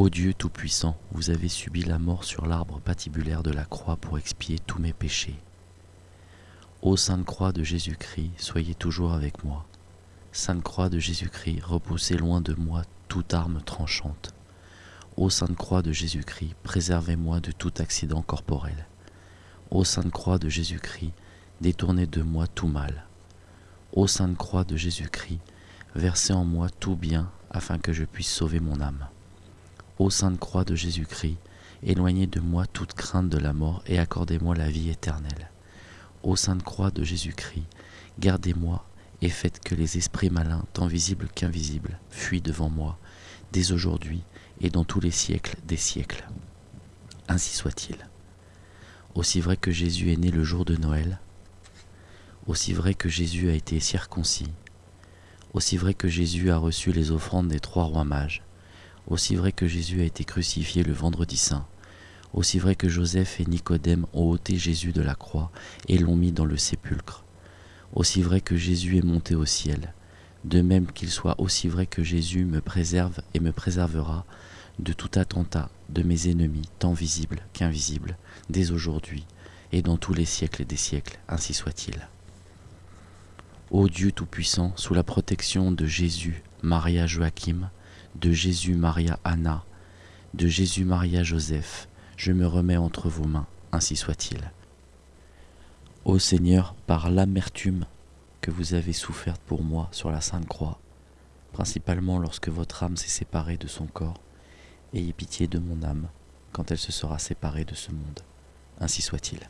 Ô Dieu Tout-Puissant, vous avez subi la mort sur l'arbre patibulaire de la croix pour expier tous mes péchés. Ô Sainte Croix de Jésus-Christ, soyez toujours avec moi. Sainte Croix de Jésus-Christ, repoussez loin de moi toute arme tranchante. Ô Sainte Croix de Jésus-Christ, préservez-moi de tout accident corporel. Ô Sainte Croix de Jésus-Christ, détournez de moi tout mal. Ô Sainte Croix de Jésus-Christ, versez en moi tout bien afin que je puisse sauver mon âme. Ô Sainte Croix de Jésus-Christ, éloignez de moi toute crainte de la mort et accordez-moi la vie éternelle. Ô Sainte Croix de Jésus-Christ, gardez-moi et faites que les esprits malins, tant visibles qu'invisibles, fuient devant moi, dès aujourd'hui et dans tous les siècles des siècles. Ainsi soit-il. Aussi vrai que Jésus est né le jour de Noël, aussi vrai que Jésus a été circoncis, aussi vrai que Jésus a reçu les offrandes des trois rois mages, aussi vrai que Jésus a été crucifié le vendredi saint, aussi vrai que Joseph et Nicodème ont ôté Jésus de la croix et l'ont mis dans le sépulcre, aussi vrai que Jésus est monté au ciel, de même qu'il soit aussi vrai que Jésus me préserve et me préservera de tout attentat de mes ennemis, tant visibles qu'invisibles, dès aujourd'hui et dans tous les siècles des siècles, ainsi soit-il. Ô Dieu Tout-Puissant, sous la protection de Jésus, Maria Joachim, de Jésus Maria Anna, de Jésus Maria Joseph, je me remets entre vos mains, ainsi soit-il. Ô Seigneur, par l'amertume que vous avez soufferte pour moi sur la Sainte Croix, principalement lorsque votre âme s'est séparée de son corps, ayez pitié de mon âme quand elle se sera séparée de ce monde. Ainsi soit-il.